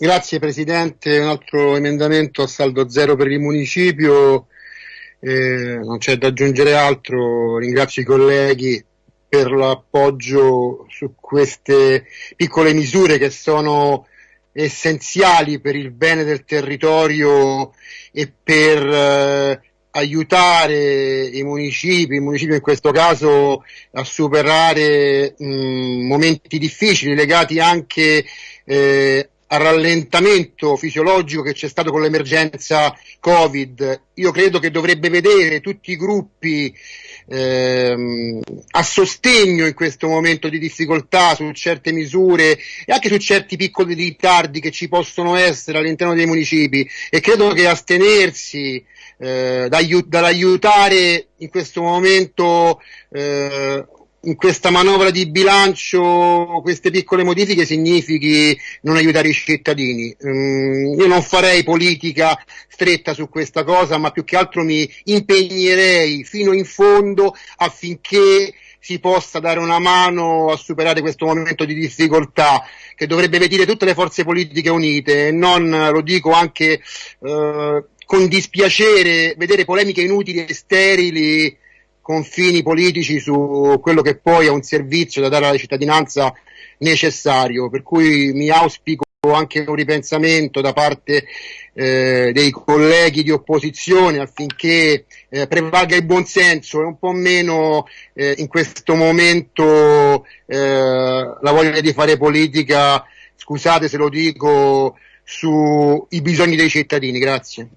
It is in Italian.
Grazie Presidente, un altro emendamento a saldo zero per il municipio, eh, non c'è da aggiungere altro, ringrazio i colleghi per l'appoggio su queste piccole misure che sono essenziali per il bene del territorio e per eh, aiutare i municipi, il municipio in questo caso a superare mh, momenti difficili legati anche eh, al rallentamento fisiologico che c'è stato con l'emergenza Covid. Io credo che dovrebbe vedere tutti i gruppi ehm, a sostegno in questo momento di difficoltà su certe misure e anche su certi piccoli ritardi che ci possono essere all'interno dei municipi e credo che astenersi eh, dall'aiutare in questo momento eh, in questa manovra di bilancio queste piccole modifiche significhi non aiutare i cittadini. Mm, io non farei politica stretta su questa cosa, ma più che altro mi impegnerei fino in fondo affinché si possa dare una mano a superare questo momento di difficoltà che dovrebbe vedere tutte le forze politiche unite e non, lo dico anche eh, con dispiacere, vedere polemiche inutili e sterili confini politici su quello che poi è un servizio da dare alla cittadinanza necessario, per cui mi auspico anche un ripensamento da parte eh, dei colleghi di opposizione affinché eh, prevalga il buonsenso e un po' meno eh, in questo momento eh, la voglia di fare politica, scusate se lo dico, sui bisogni dei cittadini. Grazie.